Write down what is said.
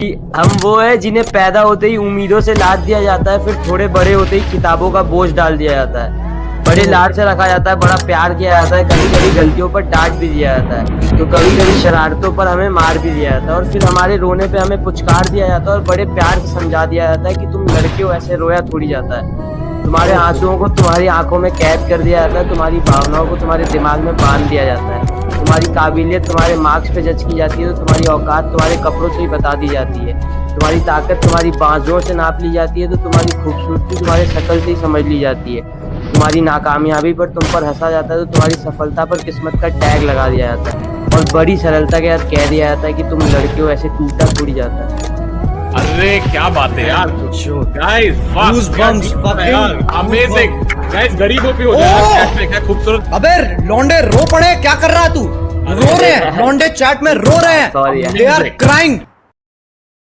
हम वो है जिन्हें पैदा होते ही उम्मीदों से लाद दिया जाता है, फिर थोड़े बड़े होते ही किताबों का बोझ डाल दिया जाता है। बड़े लाड से रखा जाता है, बड़ा प्यार किया जाता है कभी कभी गलतियों पर डांट भी दिया जाता है तो कभी कभी शरारतों पर हमें मार भी दिया जाता है, और फिर हमारे रोने पे हमें पुचकार दिया जाता है, और बड़े प्यार से समझा दिया जाता है कि तुम लड़के हो, ऐसे रोया थोड़ी जाता है। तुम्हारे आंसुओं को तुम्हारी आँखों में कैद कर दिया जाता है, तुम्हारी भावनाओं को तुम्हारे दिमाग में बाँध दिया जाता है। तुम्हारी काबिलियत तुम्हारे मार्क्स पे जज की जाती है तो तुम्हारी औकात तुम्हारे कपड़ों से ही बता दी जाती है। तुम्हारी ताकत तुम्हारी बाजुओं से नाप ली जाती है तो तुम्हारी खूबसूरती तुम्हारे शक्ल से ही समझ ली जाती है। तुम्हारी नाकामयाबी पर तुम पर हंसा जाता है तो तुम्हारी सफलता पर किस्मत का टैग लगा दिया जाता है। और बड़ी सरलता के साथ कह दिया जाता है कि तुम लड़के हो, ऐसे टूटा टूट जाता है। अरे क्या बात है यार? Guys guys bums amazing guys गरीबों पे हो! जाए क्या क्या खूबसूरत अबे लौंडे रो पड़े क्या कर रहा है तू? रो रहे हैं लौंडे चैट में रो रहे हैं। They are crying